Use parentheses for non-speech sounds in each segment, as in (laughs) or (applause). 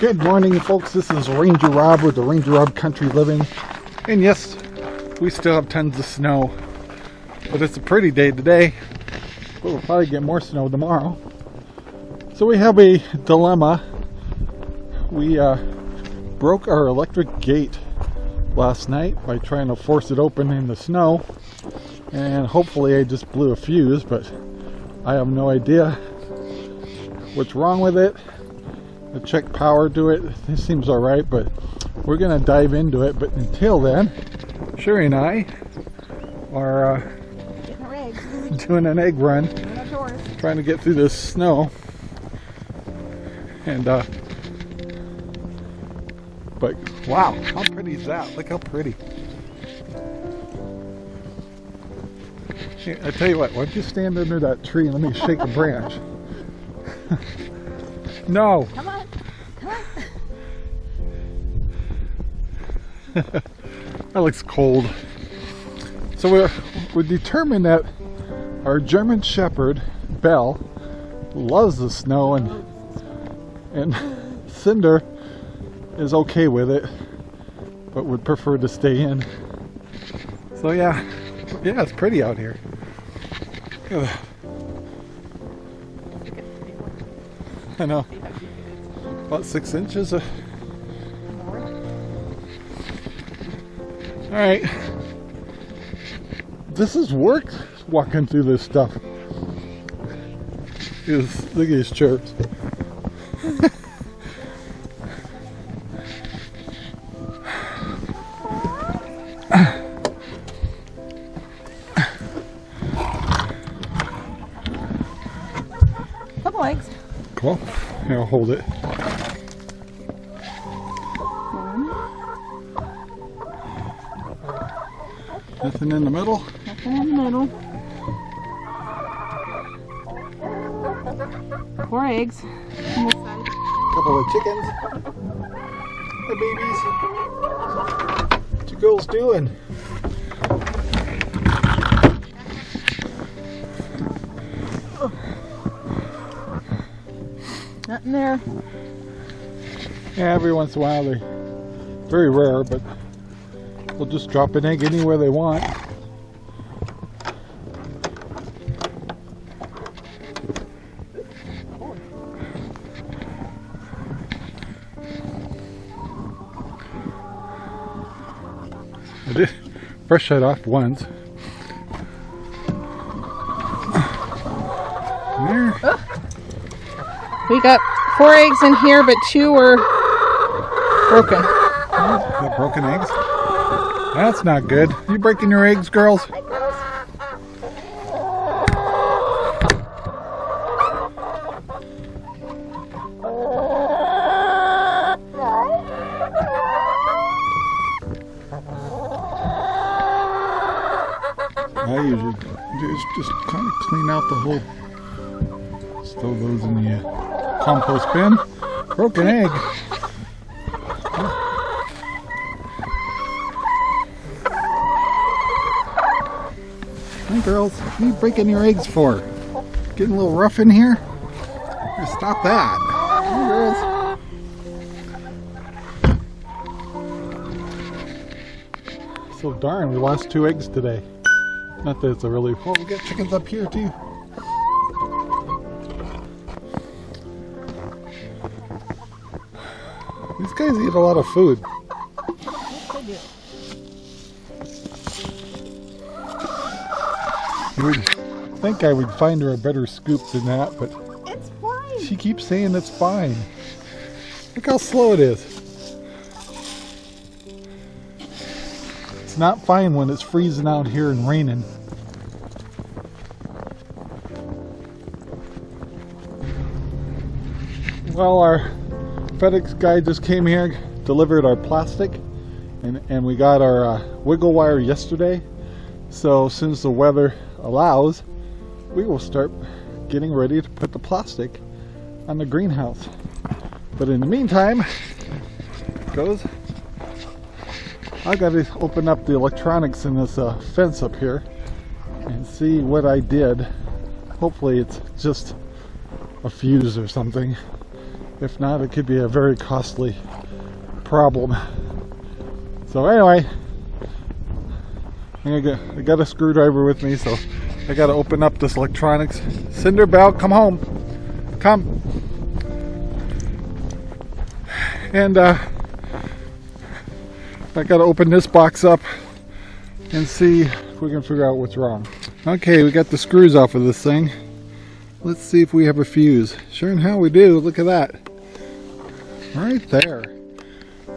Good morning, folks. This is Ranger Rob with the Ranger Rob Country Living. And yes, we still have tons of snow. But it's a pretty day today. We'll probably get more snow tomorrow. So we have a dilemma. We uh, broke our electric gate last night by trying to force it open in the snow. And hopefully I just blew a fuse, but I have no idea what's wrong with it. I checked power to it. this seems alright, but we're to dive into it. But until then, Sherry and I are uh, doing an egg run, trying to get through this snow. And, uh, but wow, how pretty is that? Look how pretty. I tell you what, why don't you stand under that tree and let me shake a branch? (laughs) no. Come on. (laughs) that looks cold. So we're, we determined that our German Shepherd, Belle, loves the snow and and (laughs) Cinder is okay with it, but would prefer to stay in. So yeah, yeah, it's pretty out here. (sighs) I know. About six inches. Of... All right. This is work walking through this stuff. Look at these chirps. Couple eggs. Cool. Here, I'll hold it. Nothing in the middle? Nothing in the middle. Four eggs on this side. Couple of chickens. The babies. What you girls doing? Nothing there. Yeah, every once in a while they very rare, but they'll just drop an egg anywhere they want. I did brush that off once. We got four eggs in here, but two were broken. Got broken eggs? That's not good. You breaking your eggs, girls? I usually just, just kind of clean out the whole, throw those in the uh, compost bin. Broken egg. Girls, what are you breaking your eggs for? Getting a little rough in here? Stop that. Girls. So darn, we lost two eggs today. Not that it's a really... Oh, we got chickens up here too. These guys eat a lot of food. Would think I would find her a better scoop than that, but It's fine. she keeps saying it's fine. Look how slow it is. It's not fine when it's freezing out here and raining. Well, our FedEx guy just came here, delivered our plastic, and, and we got our uh, wiggle wire yesterday. So since the weather allows, we will start getting ready to put the plastic on the greenhouse. But in the meantime, goes, I got to open up the electronics in this uh, fence up here and see what I did. Hopefully it's just a fuse or something. If not, it could be a very costly problem. So anyway, I got, I got a screwdriver with me, so I got to open up this electronics. Cinder Belle, come home. Come. And uh, I got to open this box up and see if we can figure out what's wrong. Okay, we got the screws off of this thing. Let's see if we have a fuse. Sure and how we do. Look at that. Right there.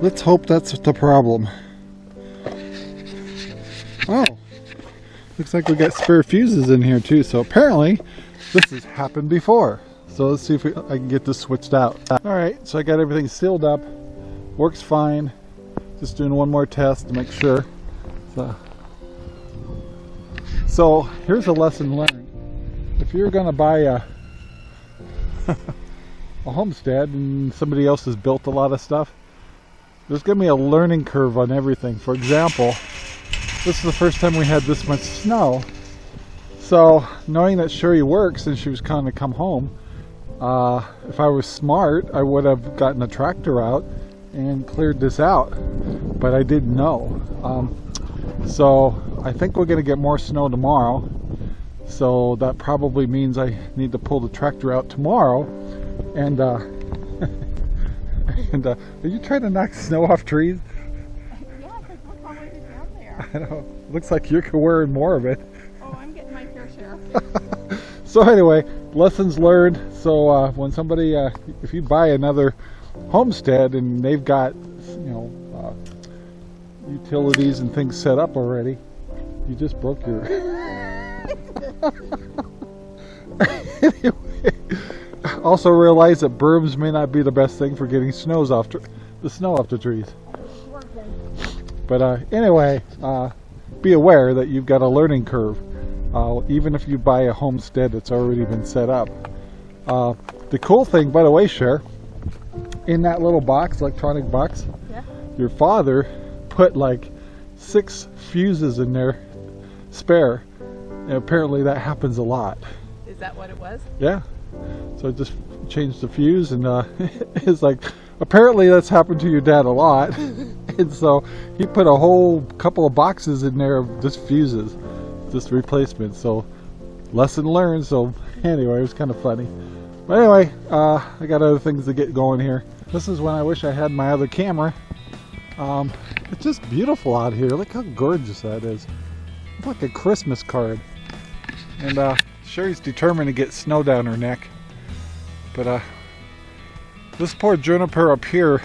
Let's hope that's the problem. Oh, looks like we got spare fuses in here too. So apparently this has happened before. So let's see if we, I can get this switched out. All right, so I got everything sealed up. Works fine. Just doing one more test to make sure. So, so here's a lesson learned. If you're gonna buy a (laughs) a homestead and somebody else has built a lot of stuff, there's to be a learning curve on everything. For example, this is the first time we had this much snow. So knowing that Sherry works and she was kind of come home, uh, if I was smart, I would have gotten a tractor out and cleared this out. But I didn't know. Um, so I think we're going to get more snow tomorrow. So that probably means I need to pull the tractor out tomorrow and uh, (laughs) and uh, are you trying to knock snow off trees? I know. Looks like you're wearing more of it. Oh, I'm getting my fair share. (laughs) So anyway, lessons learned. So uh, when somebody, uh, if you buy another homestead and they've got, you know, uh, utilities and things set up already, you just broke your. anyway, (laughs) (laughs) also realize that brooms may not be the best thing for getting snows off the snow off the trees. But uh, anyway, uh, be aware that you've got a learning curve. Uh, even if you buy a homestead that's already been set up. Uh, the cool thing, by the way, Cher, in that little box, electronic box, Yeah. your father put like six fuses in there spare. And apparently that happens a lot. Is that what it was? Yeah. So I just changed the fuse and uh, (laughs) it's like, apparently that's happened to your dad a lot. (laughs) and (laughs) so he put a whole couple of boxes in there of just fuses, just replacements. So lesson learned. So (laughs) anyway, it was kind of funny. But anyway, uh, I got other things to get going here. This is when I wish I had my other camera. Um, it's just beautiful out here. Look how gorgeous that is. It's like a Christmas card. And uh, Sherry's determined to get snow down her neck. But uh, this poor juniper up here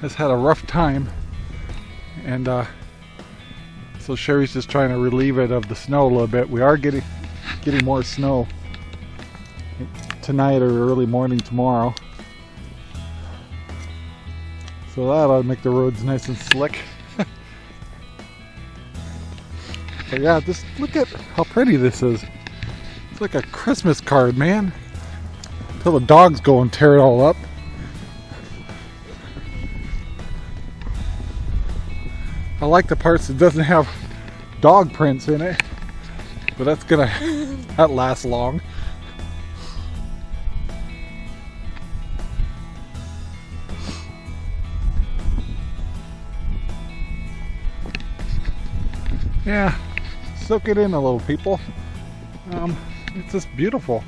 has had a rough time. And uh, so Sherry's just trying to relieve it of the snow a little bit. We are getting getting more snow tonight or early morning tomorrow. So that'll make the roads nice and slick. (laughs) but yeah, just look at how pretty this is. It's like a Christmas card, man. Until the dogs go and tear it all up. I like the parts that doesn't have dog prints in it. But that's gonna (laughs) that lasts long. Yeah, soak it in a little, people. Um, it's just beautiful.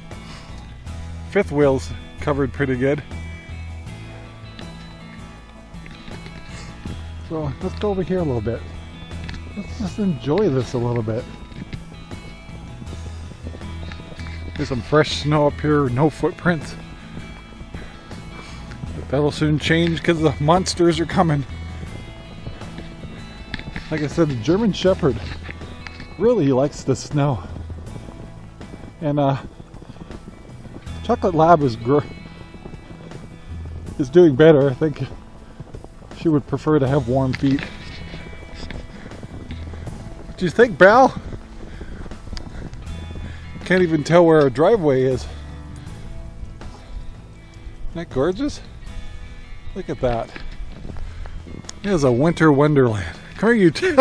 Fifth wheel's covered pretty good. So let's go over here a little bit. Let's just enjoy this a little bit. There's some fresh snow up here, no footprints. But that'll soon change because the monsters are coming. Like I said, the German Shepherd really likes the snow. And uh, Chocolate Lab is is doing better. I think she would prefer to have warm feet. What do you think, Bal? Can't even tell where our driveway is. Isn't that gorgeous? Look at that. It is a winter wonderland. Come here, you two.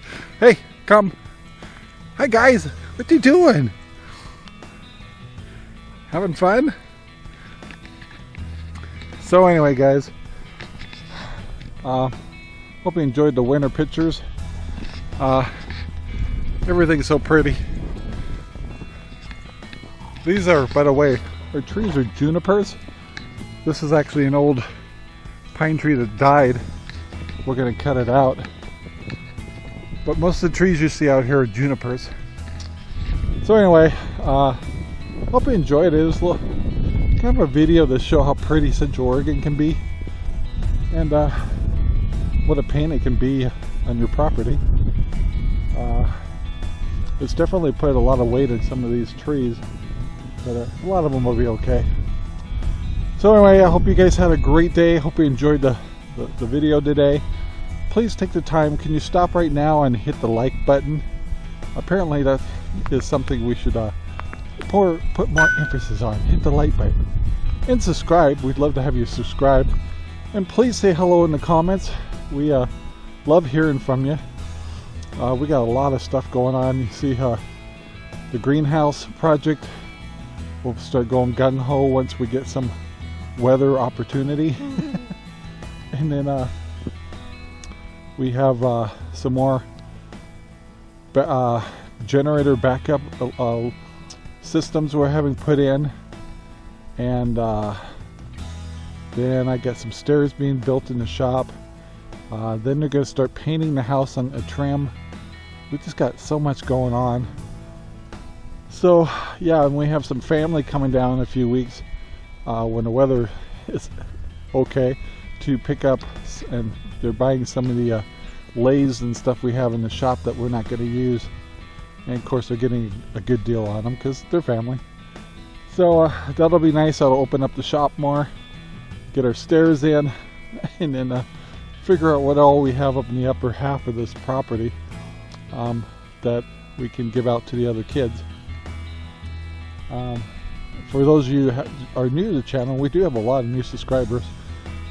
(laughs) hey, come. Hi, guys. What you doing? Having fun? So anyway, guys, uh, hope you enjoyed the winter pictures. Uh, everything's so pretty. These are, by the way, our trees are junipers. This is actually an old pine tree that died. We're gonna cut it out. But most of the trees you see out here are junipers. So anyway, uh, hope you enjoyed it. It was a little, kind of a video to show how pretty Central Oregon can be. And uh, what a pain it can be on your property. Uh, it's definitely put a lot of weight in some of these trees, but uh, a lot of them will be okay. So anyway, I hope you guys had a great day. Hope you enjoyed the, the, the video today. Please take the time. Can you stop right now and hit the like button? Apparently that is something we should uh, pour, put more emphasis on. Hit the like button. And subscribe. We'd love to have you subscribe. And please say hello in the comments. We uh, love hearing from you. Uh, we got a lot of stuff going on. You see uh, the greenhouse project. We'll start going gun-ho once we get some weather opportunity. (laughs) and then uh, we have uh, some more uh, generator backup uh, systems we're having put in. And uh, then I got some stairs being built in the shop. Uh, then they're going to start painting the house on a trim. We just got so much going on. So yeah, and we have some family coming down in a few weeks uh, when the weather (laughs) is okay to pick up and they're buying some of the uh, lathes and stuff we have in the shop that we're not going to use. And of course they're getting a good deal on them because they're family. So uh, that'll be nice. I'll open up the shop more, get our stairs in, (laughs) and then uh, figure out what all we have up in the upper half of this property um, that we can give out to the other kids. Um, for those of you who are new to the channel, we do have a lot of new subscribers.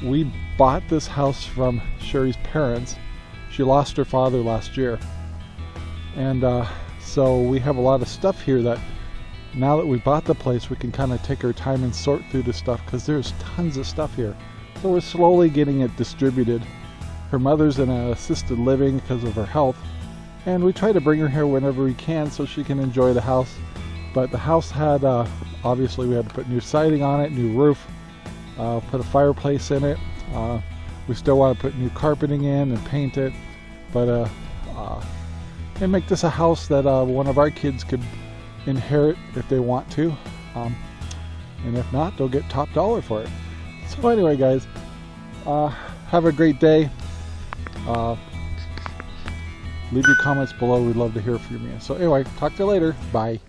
We bought this house from Sherry's parents. She lost her father last year. And uh, so we have a lot of stuff here that now that we bought the place, we can kind of take our time and sort through the stuff because there's tons of stuff here. So we're slowly getting it distributed. Her mother's in an assisted living because of her health. And we try to bring her here whenever we can so she can enjoy the house. But the house had, uh, obviously we had to put new siding on it, new roof, uh, put a fireplace in it. Uh, we still want to put new carpeting in and paint it. But, uh, uh, and make this a house that uh, one of our kids could inherit if they want to. Um, and if not, they'll get top dollar for it. So anyway, guys, have a great day. Uh, leave your comments below. We'd love to hear from you. Man. So anyway, talk to you later. Bye.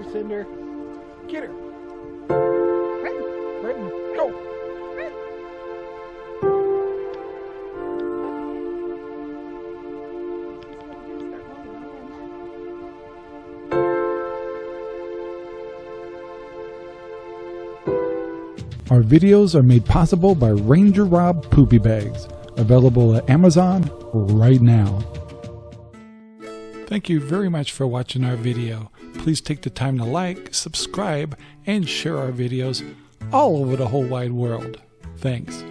Get her, Cinder. Get her. Brighton, go. Our videos are made possible by Ranger Rob Poopy Bags, available at Amazon right now. Thank you very much for watching our video. Please take the time to like, subscribe, and share our videos all over the whole wide world. Thanks.